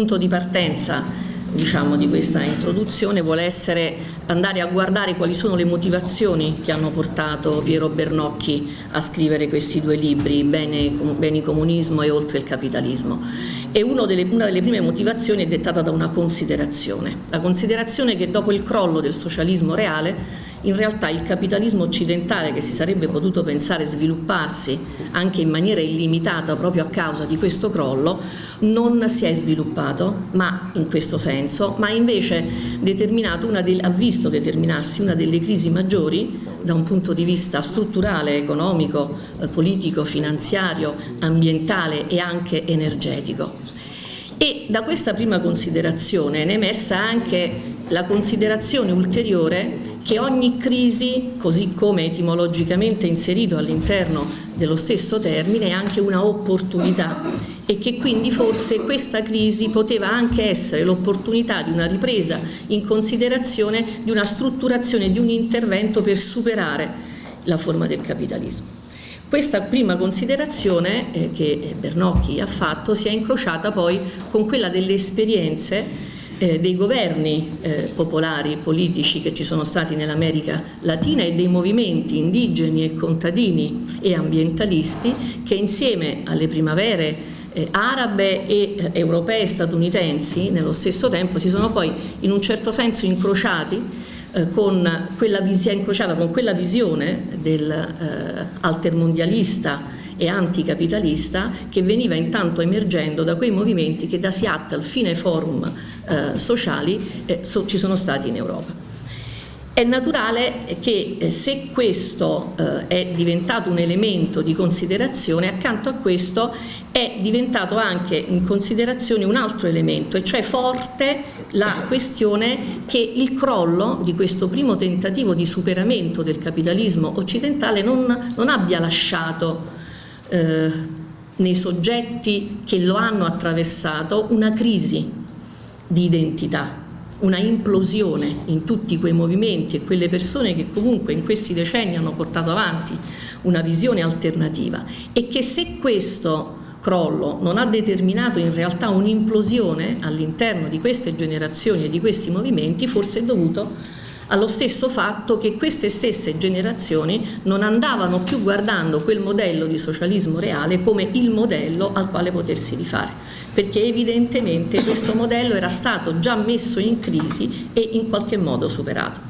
punto di partenza diciamo, di questa introduzione vuole essere andare a guardare quali sono le motivazioni che hanno portato Piero Bernocchi a scrivere questi due libri, Bene, Beni comunismo e Oltre il capitalismo. E delle, una delle prime motivazioni è dettata da una considerazione, la considerazione che dopo il crollo del socialismo reale in realtà il capitalismo occidentale che si sarebbe potuto pensare svilupparsi anche in maniera illimitata proprio a causa di questo crollo non si è sviluppato ma in questo senso ma invece ha visto determinarsi una delle crisi maggiori da un punto di vista strutturale, economico, eh, politico, finanziario, ambientale e anche energetico. E da questa prima considerazione è emersa anche la considerazione ulteriore che ogni crisi, così come etimologicamente inserito all'interno dello stesso termine, è anche una opportunità e che quindi forse questa crisi poteva anche essere l'opportunità di una ripresa in considerazione di una strutturazione di un intervento per superare la forma del capitalismo. Questa prima considerazione eh, che Bernocchi ha fatto si è incrociata poi con quella delle esperienze eh, dei governi eh, popolari politici che ci sono stati nell'America Latina e dei movimenti indigeni e contadini e ambientalisti che insieme alle primavere eh, arabe e eh, europee e statunitensi nello stesso tempo si sono poi in un certo senso incrociati eh, con quella, incrociata con quella visione del eh, e anticapitalista che veniva intanto emergendo da quei movimenti che da Seattle fino ai forum eh, sociali eh, so, ci sono stati in Europa. È naturale che eh, se questo eh, è diventato un elemento di considerazione, accanto a questo è diventato anche in considerazione un altro elemento, e cioè forte la questione che il crollo di questo primo tentativo di superamento del capitalismo occidentale non, non abbia lasciato eh, nei soggetti che lo hanno attraversato una crisi di identità, una implosione in tutti quei movimenti e quelle persone che comunque in questi decenni hanno portato avanti una visione alternativa. E che se questo crollo non ha determinato in realtà un'implosione all'interno di queste generazioni e di questi movimenti forse è dovuto allo stesso fatto che queste stesse generazioni non andavano più guardando quel modello di socialismo reale come il modello al quale potersi rifare, perché evidentemente questo modello era stato già messo in crisi e in qualche modo superato.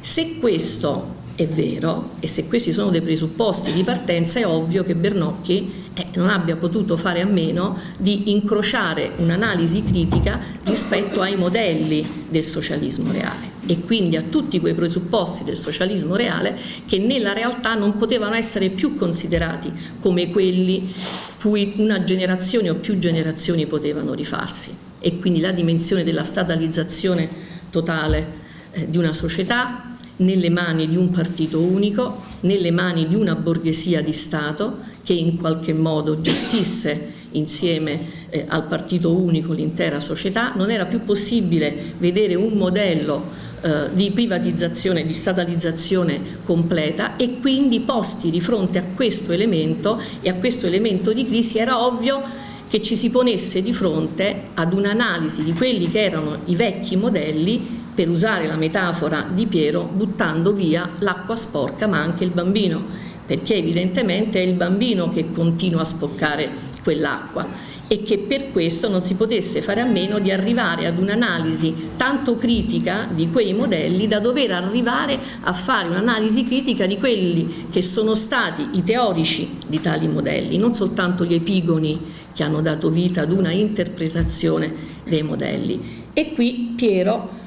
Se questo è vero e se questi sono dei presupposti di partenza è ovvio che Bernocchi eh, non abbia potuto fare a meno di incrociare un'analisi critica rispetto ai modelli del socialismo reale e quindi a tutti quei presupposti del socialismo reale che nella realtà non potevano essere più considerati come quelli cui una generazione o più generazioni potevano rifarsi. E quindi la dimensione della statalizzazione totale eh, di una società nelle mani di un partito unico, nelle mani di una borghesia di Stato che in qualche modo gestisse insieme eh, al partito unico l'intera società, non era più possibile vedere un modello eh, di privatizzazione, di statalizzazione completa e quindi posti di fronte a questo elemento e a questo elemento di crisi era ovvio che ci si ponesse di fronte ad un'analisi di quelli che erano i vecchi modelli per usare la metafora di Piero, buttando via l'acqua sporca ma anche il bambino, perché evidentemente è il bambino che continua a spoccare quell'acqua e che per questo non si potesse fare a meno di arrivare ad un'analisi tanto critica di quei modelli da dover arrivare a fare un'analisi critica di quelli che sono stati i teorici di tali modelli, non soltanto gli epigoni che hanno dato vita ad una interpretazione dei modelli. E qui Piero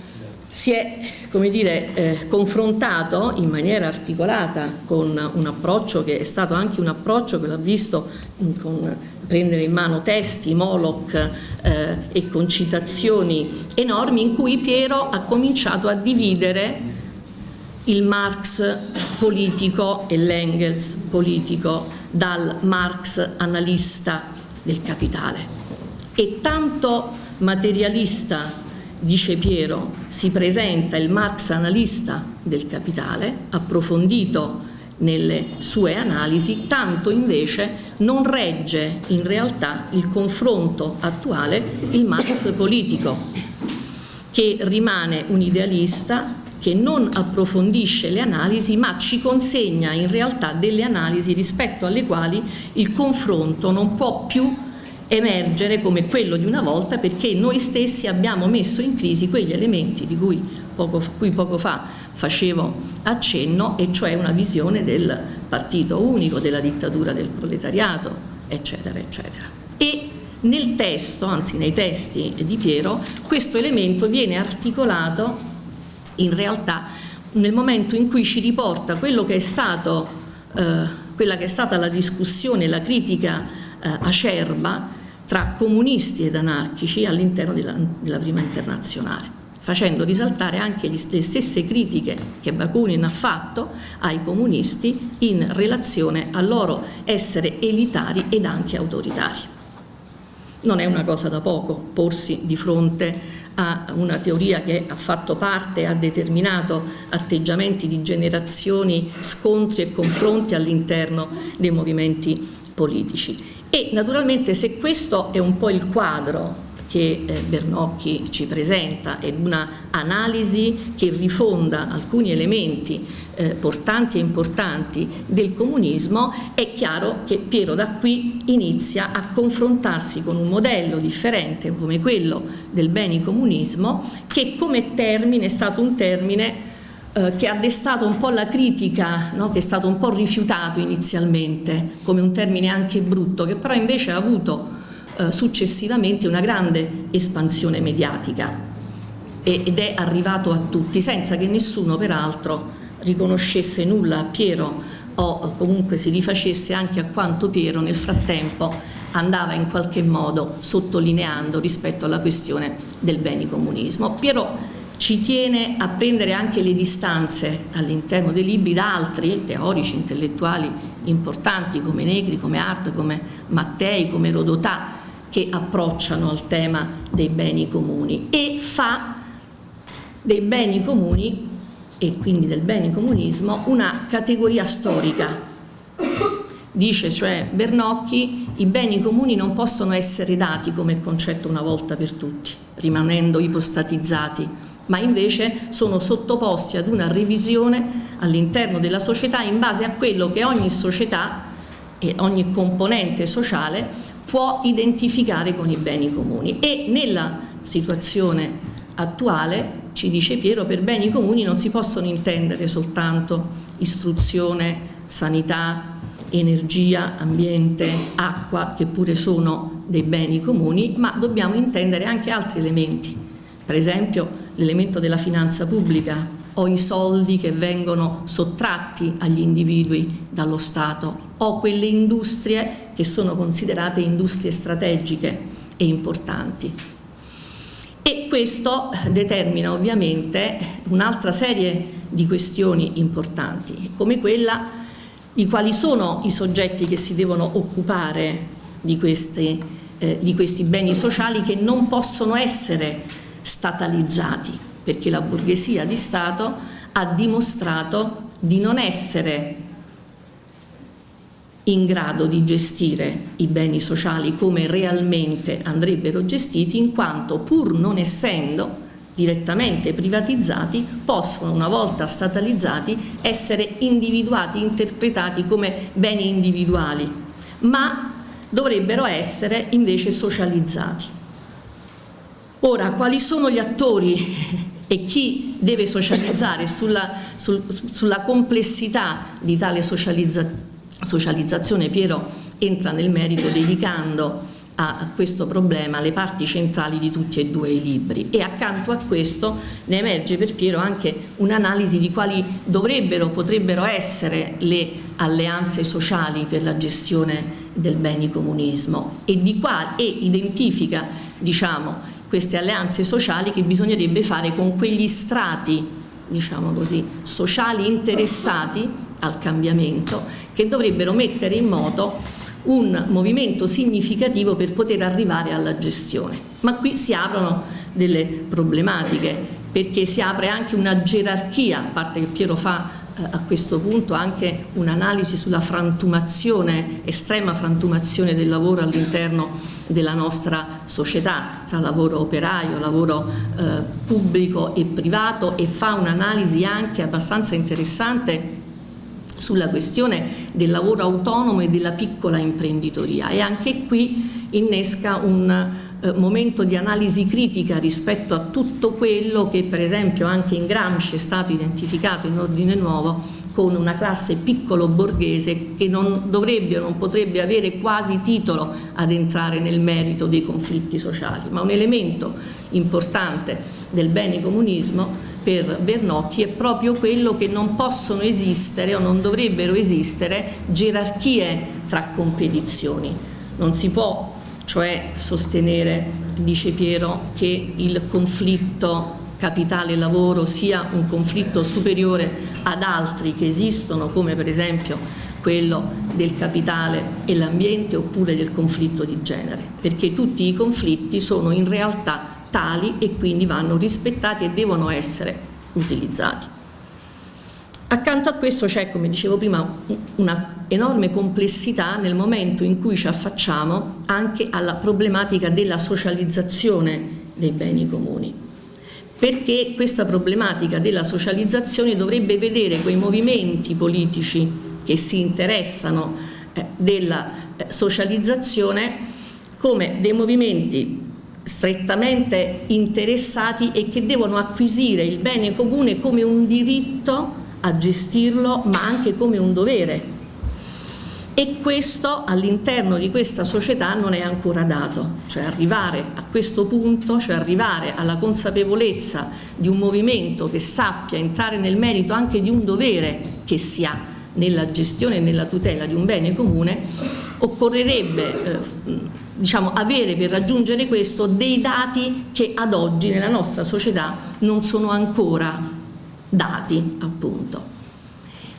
si è dire, eh, confrontato in maniera articolata con un approccio che è stato anche un approccio che l'ha visto con prendere in mano testi, Moloch eh, e concitazioni enormi in cui Piero ha cominciato a dividere il Marx politico e l'Engels politico dal Marx analista del capitale. E tanto materialista dice Piero, si presenta il Marx analista del capitale, approfondito nelle sue analisi, tanto invece non regge in realtà il confronto attuale il Marx politico, che rimane un idealista che non approfondisce le analisi ma ci consegna in realtà delle analisi rispetto alle quali il confronto non può più emergere come quello di una volta perché noi stessi abbiamo messo in crisi quegli elementi di cui poco, cui poco fa facevo accenno e cioè una visione del partito unico, della dittatura del proletariato, eccetera, eccetera. E nel testo, anzi nei testi di Piero, questo elemento viene articolato in realtà nel momento in cui ci riporta quello che è stato, eh, quella che è stata la discussione, la critica eh, acerba tra comunisti ed anarchici all'interno della, della, prima internazionale facendo risaltare anche gli, le stesse critiche che Bakunin ha fatto ai comunisti in relazione al loro essere elitari ed anche autoritari. Non è una cosa da poco porsi di fronte a una teoria che ha fatto parte, ha determinato atteggiamenti di generazioni, scontri e confronti all'interno dei movimenti politici. E naturalmente se questo è un po' il quadro che eh, Bernocchi ci presenta è una analisi che rifonda alcuni elementi eh, portanti e importanti del comunismo, è chiaro che Piero da qui inizia a confrontarsi con un modello differente come quello del beni comunismo che come termine è stato un termine eh, che ha destato un po' la critica, no? che è stato un po' rifiutato inizialmente come un termine anche brutto, che però invece ha avuto eh, successivamente una grande espansione mediatica ed è arrivato a tutti senza che nessuno peraltro riconoscesse nulla a Piero o comunque si rifacesse anche a quanto Piero nel frattempo andava in qualche modo sottolineando rispetto alla questione del beni comunismo. Piero ci tiene a prendere anche le distanze all'interno dei libri da altri teorici intellettuali importanti come Negri, come Art, come Mattei, come Rodotà che approcciano al tema dei beni comuni e fa dei beni comuni e quindi del beni comunismo una categoria storica. Dice cioè Bernocchi i beni comuni non possono essere dati come concetto una volta per tutti, rimanendo ipostatizzati, ma invece sono sottoposti ad una revisione all'interno della società in base a quello che ogni società e ogni componente sociale può identificare con i beni comuni. E nella situazione attuale ci dice Piero per beni comuni non si possono intendere soltanto istruzione, sanità, energia, ambiente, acqua che pure sono dei beni comuni ma dobbiamo intendere anche altri elementi. Per esempio l'elemento della finanza pubblica o i soldi che vengono sottratti agli individui dallo Stato o quelle industrie che sono considerate industrie strategiche e importanti. E questo determina ovviamente un'altra serie di questioni importanti, come quella di quali sono i soggetti che si devono occupare di questi, eh, di questi beni sociali che non possono essere statalizzati perché la borghesia di Stato ha dimostrato di non essere in grado di gestire i beni sociali come realmente andrebbero gestiti in quanto pur non essendo direttamente privatizzati possono una volta statalizzati essere individuati, interpretati come beni individuali ma dovrebbero essere invece socializzati Ora, quali sono gli attori e chi deve socializzare sulla, sul, sulla complessità di tale socializza, socializzazione? Piero entra nel merito dedicando a questo problema le parti centrali di tutti e due i libri. E accanto a questo ne emerge per Piero anche un'analisi di quali dovrebbero, potrebbero essere le alleanze sociali per la gestione del beni comunismo e, di qua, e identifica diciamo, queste alleanze sociali che bisognerebbe fare con quegli strati, diciamo così, sociali interessati al cambiamento che dovrebbero mettere in moto un movimento significativo per poter arrivare alla gestione. Ma qui si aprono delle problematiche perché si apre anche una gerarchia, a parte che Piero fa eh, a questo punto anche un'analisi sulla frantumazione, estrema frantumazione del lavoro all'interno della nostra società, tra lavoro operaio, lavoro eh, pubblico e privato e fa un'analisi anche abbastanza interessante sulla questione del lavoro autonomo e della piccola imprenditoria. E anche qui innesca un eh, momento di analisi critica rispetto a tutto quello che per esempio anche in Gramsci è stato identificato in ordine nuovo con una classe piccolo borghese che non dovrebbe o non potrebbe avere quasi titolo ad entrare nel merito dei conflitti sociali, ma un elemento importante del bene comunismo per Bernocchi è proprio quello che non possono esistere o non dovrebbero esistere gerarchie tra competizioni. Non si può cioè sostenere, dice Piero, che il conflitto capitale-lavoro sia un conflitto superiore ad altri che esistono, come per esempio quello del capitale e l'ambiente oppure del conflitto di genere, perché tutti i conflitti sono in realtà tali e quindi vanno rispettati e devono essere utilizzati. Accanto a questo c'è, come dicevo prima, una enorme complessità nel momento in cui ci affacciamo anche alla problematica della socializzazione dei beni comuni perché questa problematica della socializzazione dovrebbe vedere quei movimenti politici che si interessano eh, della eh, socializzazione come dei movimenti strettamente interessati e che devono acquisire il bene comune come un diritto a gestirlo ma anche come un dovere e questo all'interno di questa società non è ancora dato, cioè arrivare a questo punto, cioè arrivare alla consapevolezza di un movimento che sappia entrare nel merito anche di un dovere che si ha nella gestione e nella tutela di un bene comune, occorrerebbe eh, diciamo, avere per raggiungere questo dei dati che ad oggi nella nostra società non sono ancora dati appunto.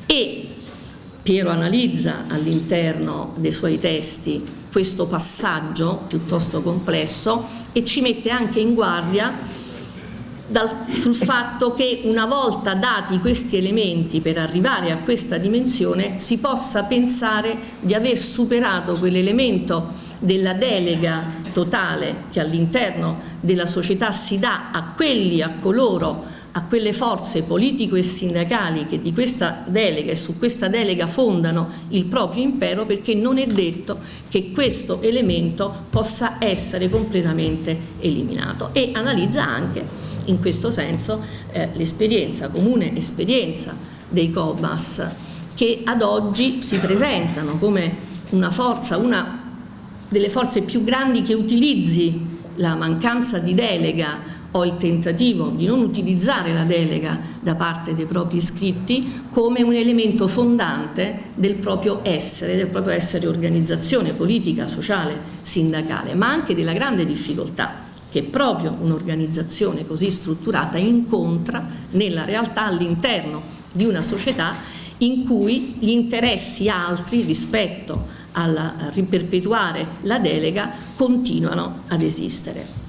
E Piero analizza all'interno dei suoi testi questo passaggio piuttosto complesso e ci mette anche in guardia dal, sul fatto che una volta dati questi elementi per arrivare a questa dimensione si possa pensare di aver superato quell'elemento della delega totale che all'interno della società si dà a quelli, a coloro a quelle forze politico e sindacali che di questa delega e su questa delega fondano il proprio impero perché non è detto che questo elemento possa essere completamente eliminato. E analizza anche in questo senso eh, l'esperienza, comune esperienza dei COBAS che ad oggi si presentano come una forza, una delle forze più grandi che utilizzi la mancanza di delega o il tentativo di non utilizzare la delega da parte dei propri iscritti come un elemento fondante del proprio essere, del proprio essere organizzazione politica, sociale, sindacale, ma anche della grande difficoltà che proprio un'organizzazione così strutturata incontra nella realtà all'interno di una società in cui gli interessi altri rispetto al riperpetuare la delega continuano ad esistere.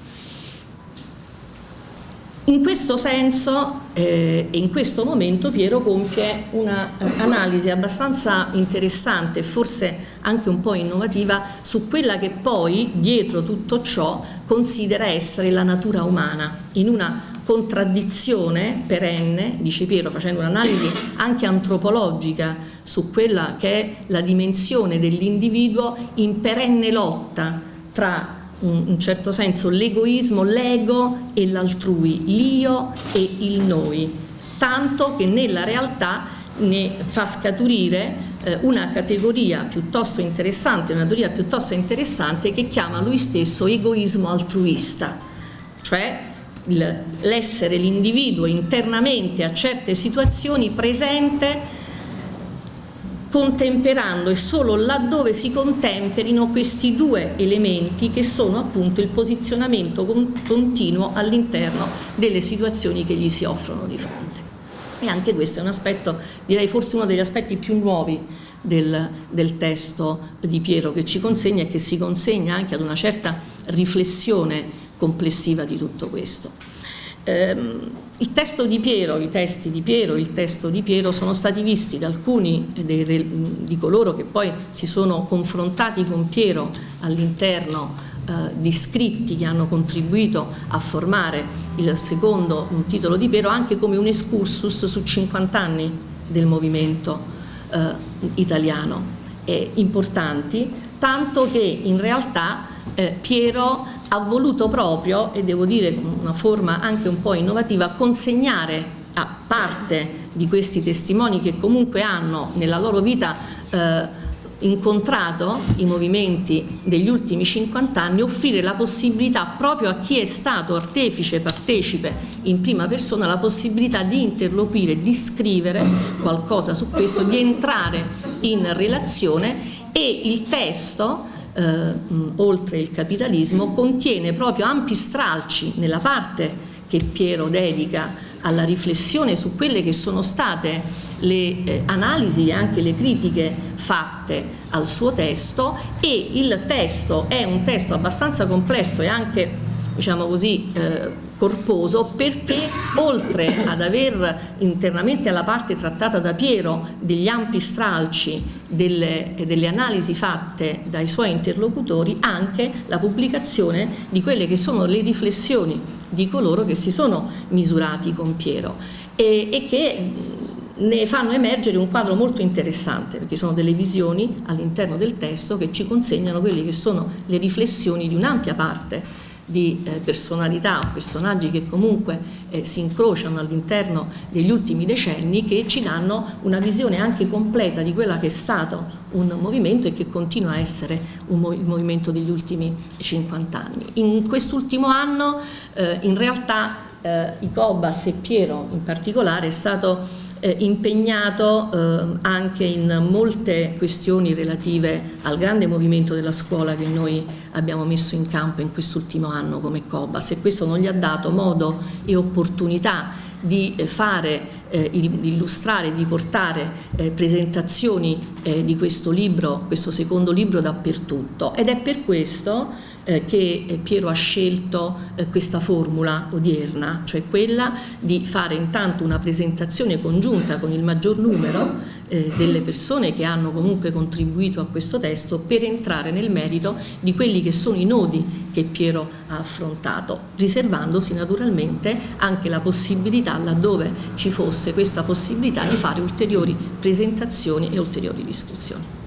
In questo senso eh, e in questo momento Piero compie un'analisi abbastanza interessante forse anche un po' innovativa su quella che poi dietro tutto ciò considera essere la natura umana in una contraddizione perenne, dice Piero facendo un'analisi anche antropologica su quella che è la dimensione dell'individuo in perenne lotta tra in certo senso l'egoismo, l'ego e l'altrui, l'io e il noi, tanto che nella realtà ne fa scaturire eh, una categoria piuttosto interessante, una teoria piuttosto interessante che chiama lui stesso egoismo altruista, cioè l'essere l'individuo internamente a certe situazioni presente contemperando e solo laddove si contemperino questi due elementi che sono appunto il posizionamento continuo all'interno delle situazioni che gli si offrono di fronte. E anche questo è un aspetto, direi forse uno degli aspetti più nuovi del, del testo di Piero che ci consegna e che si consegna anche ad una certa riflessione complessiva di tutto questo. Ehm, il testo di Piero, i testi di Piero, il testo di Piero sono stati visti da alcuni dei, di coloro che poi si sono confrontati con Piero all'interno eh, di scritti che hanno contribuito a formare il secondo titolo di Piero anche come un excursus su 50 anni del movimento eh, italiano eh, importanti, tanto che in realtà eh, Piero ha voluto proprio, e devo dire con una forma anche un po' innovativa, consegnare a parte di questi testimoni che comunque hanno nella loro vita eh, incontrato i movimenti degli ultimi 50 anni, offrire la possibilità proprio a chi è stato artefice, partecipe in prima persona, la possibilità di interloquire, di scrivere qualcosa su questo, di entrare in relazione e il testo eh, oltre il capitalismo, contiene proprio ampi stralci nella parte che Piero dedica alla riflessione su quelle che sono state le eh, analisi e anche le critiche fatte al suo testo e il testo è un testo abbastanza complesso e anche diciamo così eh, corposo perché oltre ad aver internamente alla parte trattata da Piero degli ampi stralci delle, delle, analisi fatte dai suoi interlocutori anche la pubblicazione di quelle che sono le riflessioni di coloro che si sono misurati con Piero e, e che ne fanno emergere un quadro molto interessante perché sono delle visioni all'interno del testo che ci consegnano quelle che sono le riflessioni di un'ampia parte di eh, personalità o personaggi che comunque eh, si incrociano all'interno degli ultimi decenni che ci danno una visione anche completa di quella che è stato un movimento e che continua a essere un, il movimento degli ultimi 50 anni. In quest'ultimo anno eh, in realtà eh, i Cobas e Piero in particolare è stato eh, impegnato eh, anche in molte questioni relative al grande movimento della scuola che noi abbiamo messo in campo in quest'ultimo anno come Cobas e questo non gli ha dato modo e opportunità di fare, eh, illustrare, di portare eh, presentazioni eh, di questo libro, questo secondo libro dappertutto. Ed è per questo eh, che eh, Piero ha scelto eh, questa formula odierna, cioè quella di fare intanto una presentazione congiunta con il maggior numero eh, delle persone che hanno comunque contribuito a questo testo per entrare nel merito di quelli che sono i nodi che Piero ha affrontato, riservandosi naturalmente anche la possibilità, laddove ci fosse questa possibilità, di fare ulteriori presentazioni e ulteriori descrizioni.